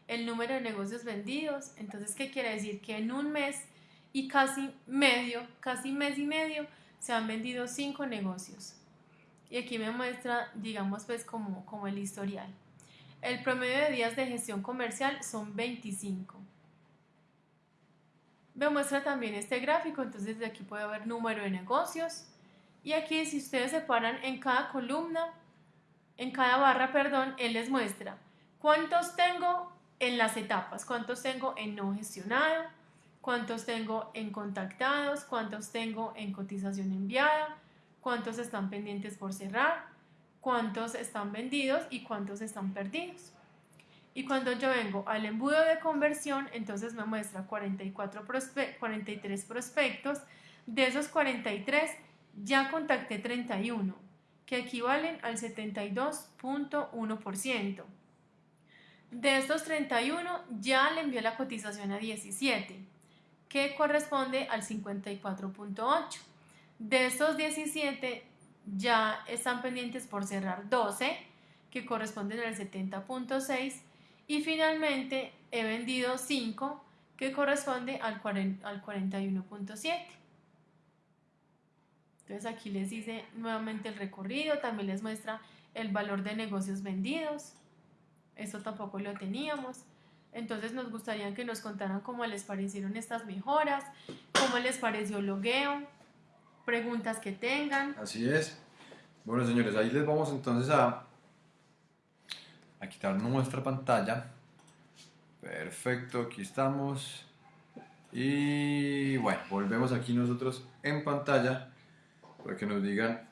el número de negocios vendidos. Entonces, ¿qué quiere decir? Que en un mes y casi medio, casi mes y medio, se han vendido cinco negocios y aquí me muestra, digamos, pues como, como el historial. El promedio de días de gestión comercial son 25. Me muestra también este gráfico, entonces de aquí puede haber número de negocios. Y aquí si ustedes se paran en cada columna, en cada barra, perdón, él les muestra cuántos tengo en las etapas, cuántos tengo en no gestionado, cuántos tengo en contactados, cuántos tengo en cotización enviada, cuántos están pendientes por cerrar, cuántos están vendidos y cuántos están perdidos. Y cuando yo vengo al embudo de conversión, entonces me muestra 44 43 prospectos. De esos 43, ya contacté 31, que equivalen al 72.1%. De estos 31, ya le envié la cotización a 17, que corresponde al 54.8%. De estos 17 ya están pendientes por cerrar 12, que corresponden al 70.6, y finalmente he vendido 5, que corresponde al, al 41.7. Entonces aquí les dice nuevamente el recorrido, también les muestra el valor de negocios vendidos. Esto tampoco lo teníamos. Entonces nos gustaría que nos contaran cómo les parecieron estas mejoras, cómo les pareció el logueo, preguntas que tengan. Así es. Bueno, señores, ahí les vamos entonces a, a quitar nuestra pantalla. Perfecto, aquí estamos. Y bueno, volvemos aquí nosotros en pantalla para que nos digan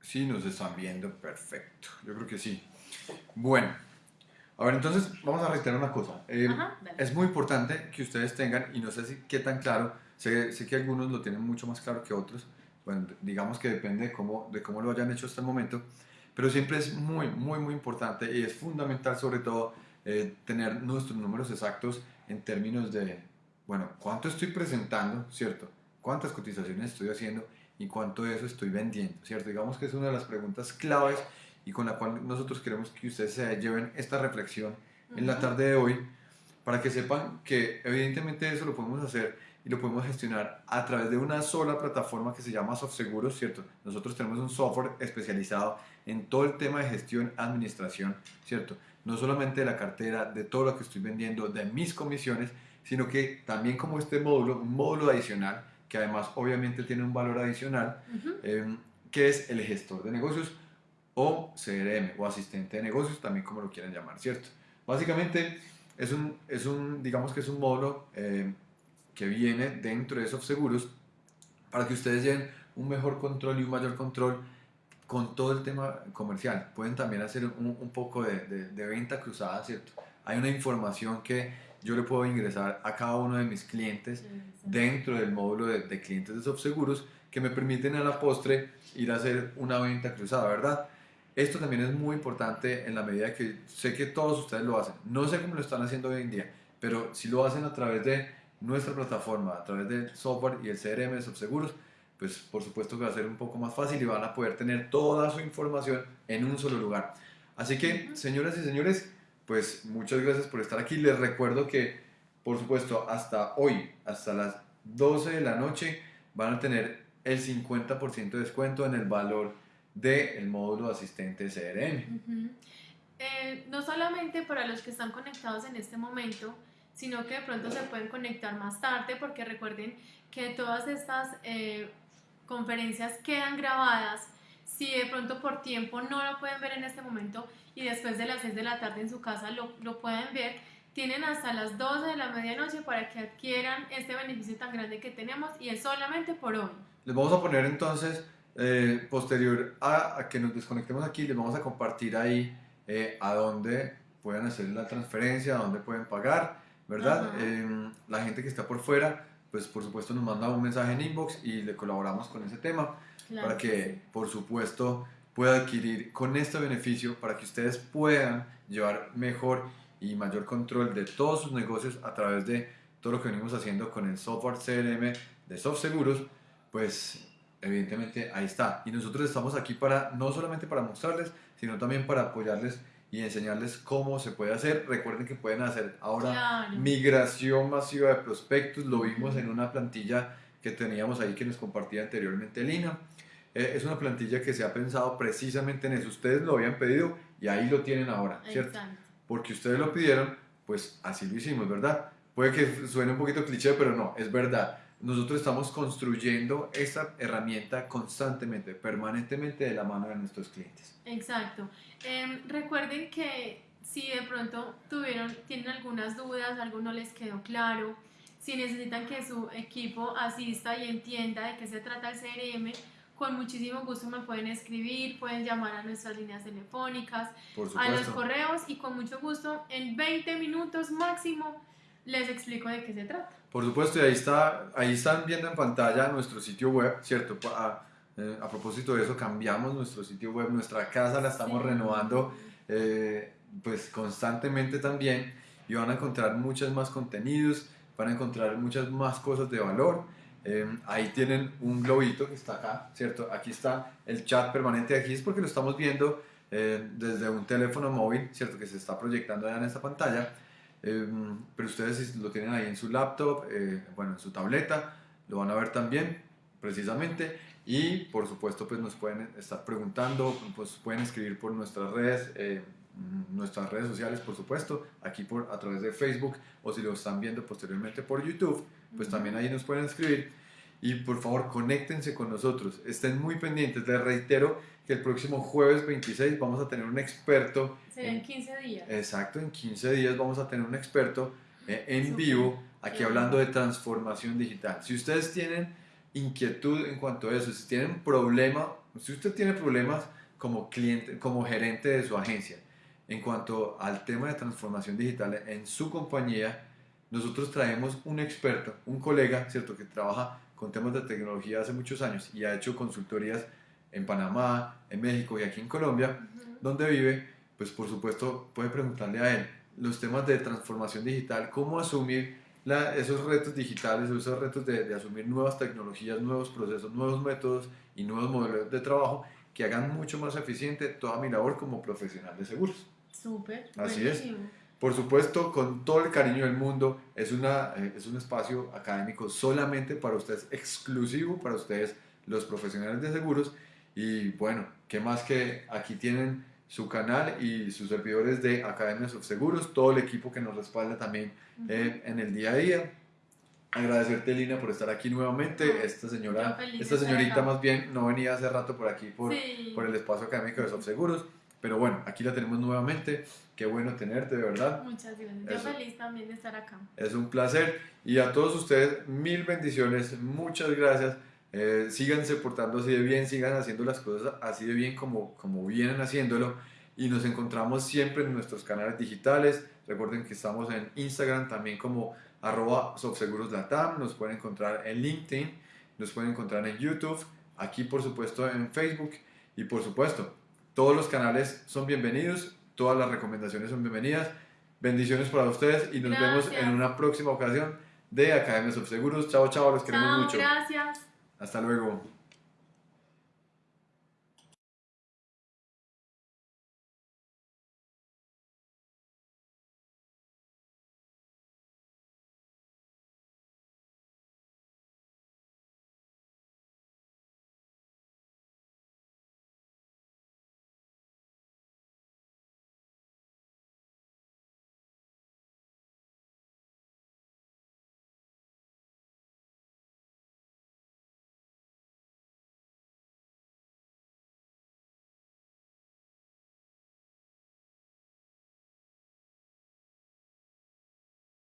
si nos están viendo. Perfecto, yo creo que sí. Bueno, a ver, entonces vamos a reiterar una cosa. Eh, Ajá, es muy importante que ustedes tengan, y no sé si qué tan claro, sé, sé que algunos lo tienen mucho más claro que otros, bueno, digamos que depende de cómo, de cómo lo hayan hecho hasta el momento, pero siempre es muy, muy, muy importante y es fundamental sobre todo eh, tener nuestros números exactos en términos de, bueno, cuánto estoy presentando, ¿cierto? ¿Cuántas cotizaciones estoy haciendo y cuánto de eso estoy vendiendo, ¿cierto? Digamos que es una de las preguntas claves y con la cual nosotros queremos que ustedes se lleven esta reflexión en la tarde de hoy para que sepan que evidentemente eso lo podemos hacer y lo podemos gestionar a través de una sola plataforma que se llama SoftSeguros, ¿cierto? Nosotros tenemos un software especializado en todo el tema de gestión, administración, ¿cierto? No solamente de la cartera, de todo lo que estoy vendiendo, de mis comisiones, sino que también como este módulo, un módulo adicional, que además obviamente tiene un valor adicional, Ujú. eh, que es el gestor de negocios o CRM o asistente de negocios, también como lo quieran llamar, ¿cierto? Básicamente es un, es un digamos que es un módulo eh, que viene dentro de esos seguros para que ustedes lleven un mejor control y un mayor control con todo el tema comercial. Pueden también hacer un, un poco de, de- de venta cruzada, ¿cierto? Hay una información que yo le puedo ingresar a cada uno de mis clientes dentro del módulo de, de clientes de SoftSeguros que me permiten a la postre ir a hacer una venta cruzada, ¿verdad? Esto también es muy importante en la medida que sé que todos ustedes lo hacen. No sé cómo lo están haciendo hoy en día, pero si lo hacen a través de nuestra plataforma, a través del software y el CRM de SoftSeguros, pues por supuesto que va a ser un poco más fácil y van a poder tener toda su información en un solo lugar. Así que, señoras y señores, pues muchas gracias por estar aquí. Les recuerdo que, por supuesto, hasta hoy, hasta las 12 de la noche, van a tener el 50% de descuento en el valor del módulo asistente CRM. Eh, no solamente para los que están conectados en este momento, sino que de pronto se pueden conectar más tarde, porque recuerden que todas estas eh, conferencias quedan grabadas. Si de pronto por tiempo no lo pueden ver en este momento y después de las 6 de la tarde en su casa lo, lo pueden ver, tienen hasta las 12 de la medianoche para que adquieran este beneficio tan grande que tenemos y es solamente por hoy. Les vamos a poner entonces, eh, posterior a, a que nos desconectemos aquí, les vamos a compartir ahí eh, a dónde pueden hacer la transferencia, a dónde pueden pagar, ¿verdad? Eh, la gente que está por fuera, pues por supuesto nos manda un mensaje en inbox y le colaboramos con ese tema Claro para que que, sí. por supuesto, pueda adquirir con este beneficio para que ustedes puedan llevar mejor y mayor control de todos sus negocios a través de todo lo que venimos haciendo con el software CRM de SoftSeguros, pues evidentemente ahí está. Y nosotros estamos aquí para no solamente para mostrarles, sino también para apoyarles y enseñarles cómo se puede hacer. Recuerden que pueden hacer ahora Claro. migración masiva de prospectos, lo vimos en una plantilla que teníamos ahí que nos compartía anteriormente Lina. Eh, es una plantilla que se ha pensado precisamente en eso. Ustedes lo habían pedido y ahí lo tienen ahora, ¿cierto? Exacto. Porque ustedes lo pidieron, pues así lo hicimos, ¿verdad? Puede que suene un poquito cliché, pero no, es verdad. Nosotros estamos construyendo esta herramienta constantemente, permanentemente de la mano de nuestros clientes. Exacto. Em, recuerden que si de pronto tuvieron, tienen algunas dudas, algo no les quedó claro, si necesitan que su equipo asista y entienda de qué se trata el CRM, con muchísimo gusto me pueden escribir, pueden llamar a nuestras líneas telefónicas, a los correos y con mucho gusto en 20 minutos máximo les explico de qué se trata. Por supuesto, y ahí, está, ahí están viendo en pantalla nuestro sitio web, ¿cierto? A, eh, a propósito de eso, cambiamos nuestro sitio web, nuestra casa la estamos Sí. renovando eh, pues constantemente también y van a encontrar muchos más contenidos, van a encontrar muchas más cosas de valor. Eh, ahí tienen un globito que está acá, ¿cierto? Aquí está el chat permanente, aquí es porque lo estamos viendo eh, desde un teléfono móvil, ¿cierto? Que se está proyectando ya en esta pantalla. Eh, pero ustedes si lo tienen ahí en su laptop, eh, bueno, en su tableta, lo van a ver también, precisamente. Y por supuesto, pues nos pueden estar preguntando, pues pueden escribir por nuestras redes, eh, mm, nuestras redes sociales, por supuesto, aquí por, a través de Facebook o si lo están viendo posteriormente por YouTube, pues también ahí nos pueden escribir. Y por favor, conéctense con nosotros, estén muy pendientes. Les reitero que el próximo jueves 26 vamos a tener un experto. en 15 días. Exacto, en 15 días vamos a tener un experto eh, en vivo aquí hablando de transformación digital. Si ustedes tienen inquietud en cuanto a eso, si tienen problema, si usted tiene problemas como cliente, como gerente de su agencia, en cuanto al tema de transformación digital en su compañía, nosotros traemos un experto, un colega, ¿cierto?, que trabaja con temas de tecnología hace muchos años y ha hecho consultorías en Panamá, en México y aquí en Colombia, donde vive, pues por supuesto puede preguntarle a él los temas de transformación digital, cómo asumir esos retos digitales, esos retos de, de, asumir nuevas tecnologías, nuevos procesos, nuevos métodos y nuevos modelos de trabajo que hagan mucho más eficiente toda mi labor como profesional de seguros. Súper. Así es. Por supuesto, con todo el cariño del mundo, es, una, eh, es un espacio académico solamente para ustedes, exclusivo para ustedes, los profesionales de seguros. Y bueno, ¿qué más que aquí tienen su canal y sus servidores de Academias of Seguros, todo el equipo que nos respalda también eh, en el día a día. Agradecerte, Lina, por estar aquí nuevamente. esta señora, esta señorita más bien no venía hace rato por aquí, por, por el espacio académico de Seguros. Pero bueno, aquí la tenemos nuevamente. Qué bueno tenerte, de verdad. Muchas gracias. Yo feliz también de estar acá. Es un placer. Y a todos ustedes, mil bendiciones. Muchas gracias. Eh, síganse portando así de bien, sigan haciendo las cosas así de bien como, como vienen haciéndolo y nos encontramos siempre en nuestros canales digitales. Recuerden que estamos en Instagram también como arroba nos pueden encontrar en LinkedIn, nos pueden encontrar en YouTube, aquí por supuesto en Facebook y por supuesto todos los canales son bienvenidos, todas las recomendaciones son bienvenidas. Bendiciones para ustedes y nos vemos en una próxima ocasión de Academias of Seguros. Chao, chao, los queremos mucho. Gracias. Hasta luego.